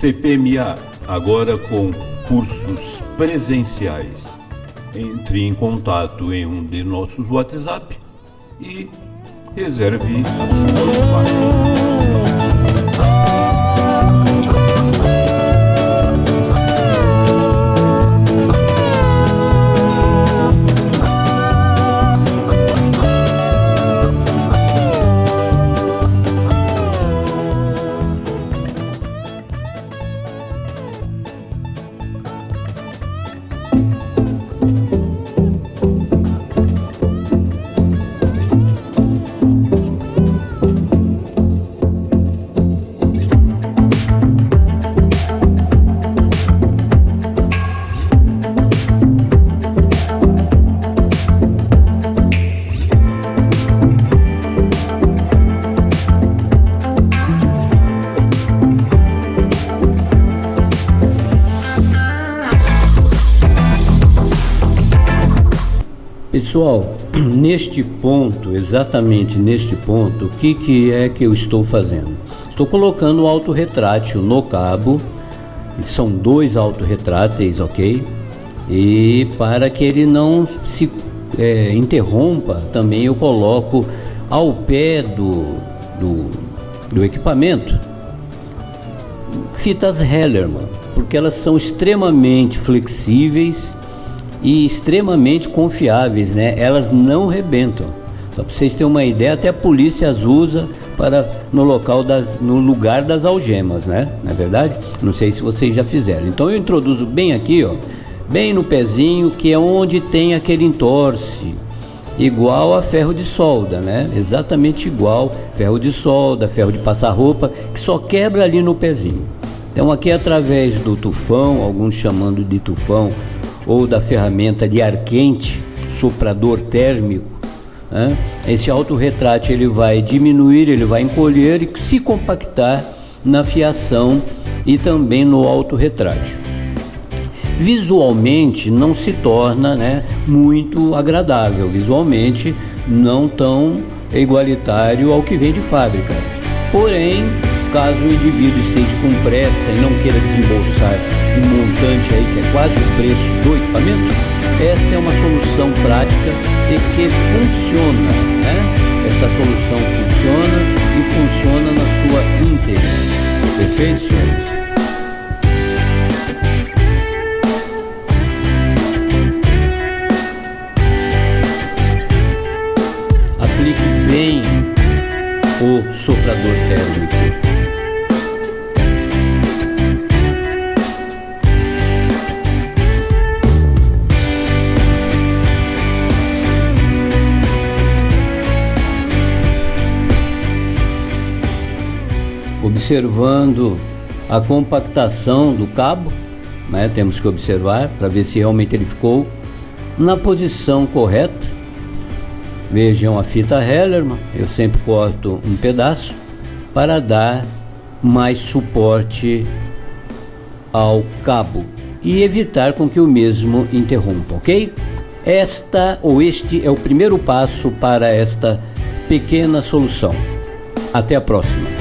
CPMA, agora com cursos presenciais. Entre em contato em um de nossos WhatsApp e reserve a sua vaga. Pessoal, neste ponto, exatamente neste ponto, o que, que é que eu estou fazendo? Estou colocando o autorretrátil no cabo, são dois autorretráteis, ok? E para que ele não se é, interrompa, também eu coloco ao pé do, do, do equipamento fitas Hellerman, porque elas são extremamente flexíveis e extremamente confiáveis, né? Elas não rebentam. Só para vocês terem uma ideia, até a polícia as usa para no local das, no lugar das algemas, né? É verdade? Não sei se vocês já fizeram. Então eu introduzo bem aqui, ó, bem no pezinho, que é onde tem aquele entorce, igual a ferro de solda, né? Exatamente igual ferro de solda, ferro de passar roupa, que só quebra ali no pezinho. Então aqui através do tufão, alguns chamando de tufão, ou da ferramenta de ar quente, soprador térmico, né? esse autorretrato ele vai diminuir, ele vai encolher e se compactar na fiação e também no autorretrato. Visualmente não se torna né, muito agradável, visualmente não tão igualitário ao que vem de fábrica. Porém, caso o indivíduo esteja com pressa e não queira desembolsar um montante aí que é quase o preço do equipamento, esta é uma solução prática e que funciona, né? Esta solução funciona e funciona na sua íntegra. Perfeito, o soprador térmico. observando a compactação do cabo, né? temos que observar para ver se realmente ele ficou na posição correta. Vejam a fita Hellerman, eu sempre corto um pedaço para dar mais suporte ao cabo e evitar com que o mesmo interrompa, ok? Esta ou este é o primeiro passo para esta pequena solução. Até a próxima.